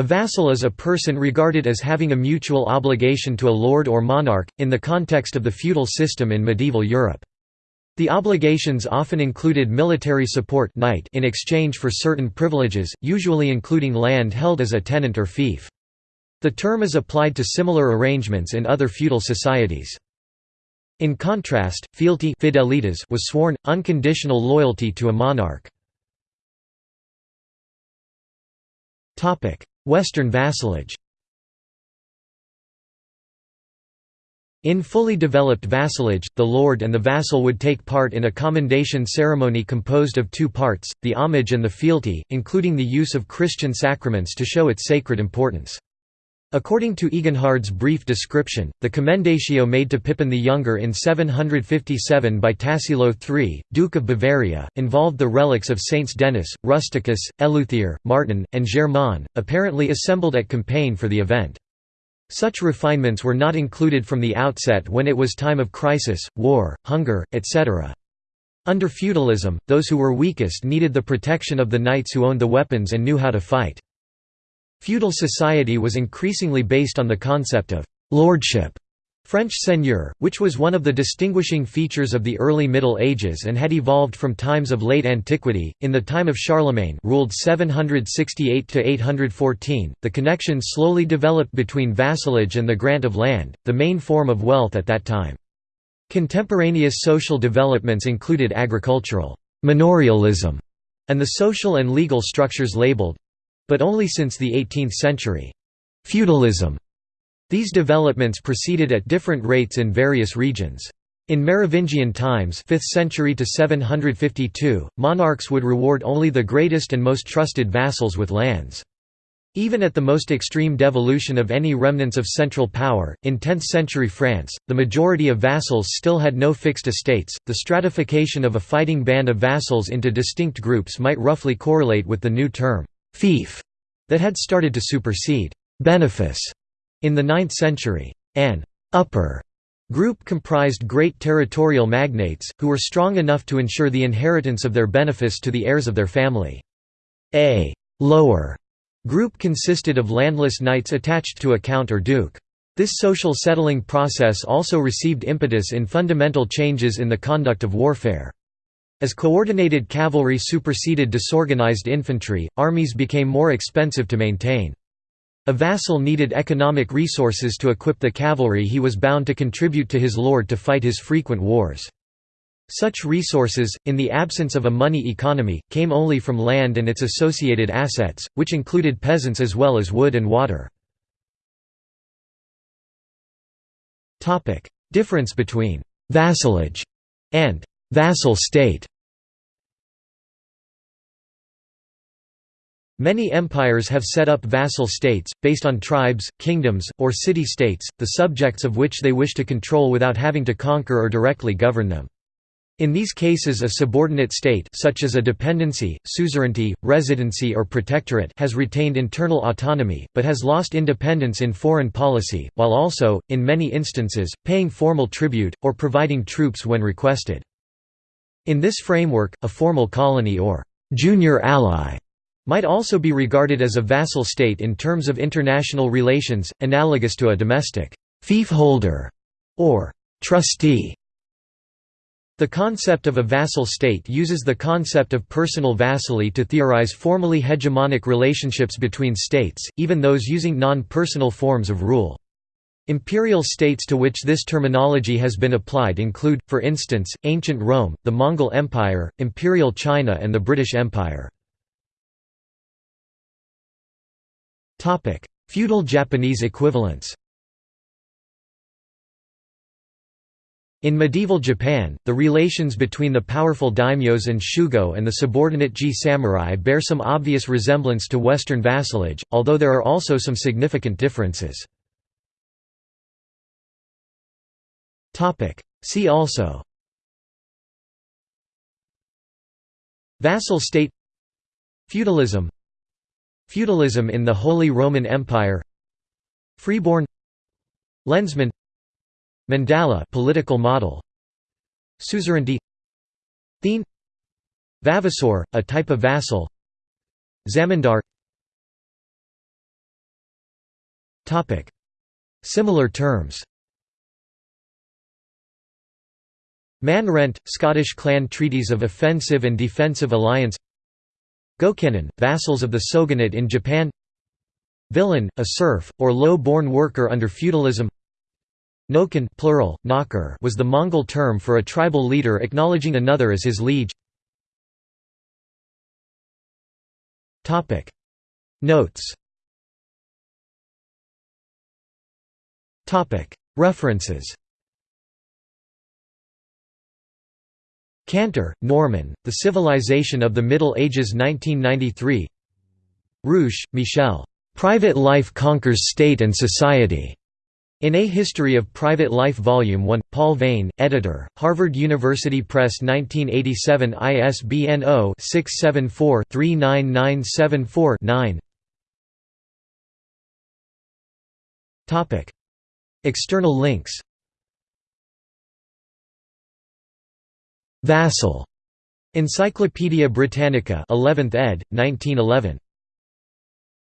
A vassal is a person regarded as having a mutual obligation to a lord or monarch, in the context of the feudal system in medieval Europe. The obligations often included military support knight in exchange for certain privileges, usually including land held as a tenant or fief. The term is applied to similar arrangements in other feudal societies. In contrast, fealty fidelitas was sworn, unconditional loyalty to a monarch. Western vassalage In fully developed vassalage, the lord and the vassal would take part in a commendation ceremony composed of two parts, the homage and the fealty, including the use of Christian sacraments to show its sacred importance. According to Eginhard's brief description, the commendatio made to Pippin the Younger in 757 by Tassilo III, Duke of Bavaria, involved the relics of Saints Denis, Rusticus, Eleuther, Martin, and Germain, apparently assembled at Compiègne for the event. Such refinements were not included from the outset when it was time of crisis, war, hunger, etc. Under feudalism, those who were weakest needed the protection of the knights who owned the weapons and knew how to fight. Feudal society was increasingly based on the concept of «lordship» French seigneur, which was one of the distinguishing features of the early Middle Ages and had evolved from times of late antiquity. In the time of Charlemagne, ruled 768 to 814, the connection slowly developed between vassalage and the grant of land, the main form of wealth at that time. Contemporaneous social developments included agricultural manorialism and the social and legal structures labeled but only since the 18th century feudalism these developments proceeded at different rates in various regions. In Merovingian times 5th century to 752, monarchs would reward only the greatest and most trusted vassals with lands. Even at the most extreme devolution of any remnants of central power, in 10th century France, the majority of vassals still had no fixed estates. The stratification of a fighting band of vassals into distinct groups might roughly correlate with the new term, fief, that had started to supersede benefice in the 9th century, an upper group comprised great territorial magnates, who were strong enough to ensure the inheritance of their benefice to the heirs of their family. A lower group consisted of landless knights attached to a count or duke. This social settling process also received impetus in fundamental changes in the conduct of warfare. As coordinated cavalry superseded disorganized infantry, armies became more expensive to maintain. A vassal needed economic resources to equip the cavalry he was bound to contribute to his lord to fight his frequent wars. Such resources, in the absence of a money economy, came only from land and its associated assets, which included peasants as well as wood and water. Difference between «vassalage» and «vassal state» Many empires have set up vassal states, based on tribes, kingdoms, or city-states, the subjects of which they wish to control without having to conquer or directly govern them. In these cases a subordinate state such as a dependency, suzerainty, residency or protectorate has retained internal autonomy, but has lost independence in foreign policy, while also, in many instances, paying formal tribute, or providing troops when requested. In this framework, a formal colony or «junior ally» might also be regarded as a vassal state in terms of international relations, analogous to a domestic fief holder or trustee. The concept of a vassal state uses the concept of personal vassalage to theorize formally hegemonic relationships between states, even those using non-personal forms of rule. Imperial states to which this terminology has been applied include, for instance, ancient Rome, the Mongol Empire, Imperial China and the British Empire. Topic: Feudal Japanese equivalents. In medieval Japan, the relations between the powerful daimyos and shugo and the subordinate ji samurai bear some obvious resemblance to Western vassalage, although there are also some significant differences. See also. Vassal state. Feudalism Feudalism in the Holy Roman Empire Freeborn Lensman Mandala political model Suzerainty Thegn Vavasor, a type of vassal Zamindar. Similar terms. Man Rent, Scottish clan treaties of offensive and defensive alliance Gokenin, vassals of the shogunate in Japan. Villein, a serf, or low-born worker under feudalism. Nokan plural, knocker was the Mongol term for a tribal leader acknowledging another as his liege. Notes. References Cantor, Norman, The Civilization of the Middle Ages 1993 Rouche, Michel. Private Life Conquers State and Society. In A History of Private Life Volume 1, Paul Veyne, editor, Harvard University Press 1987 ISBN 0-674-39974-9 External links Vassal. Encyclopædia Britannica 11th ed., 1911.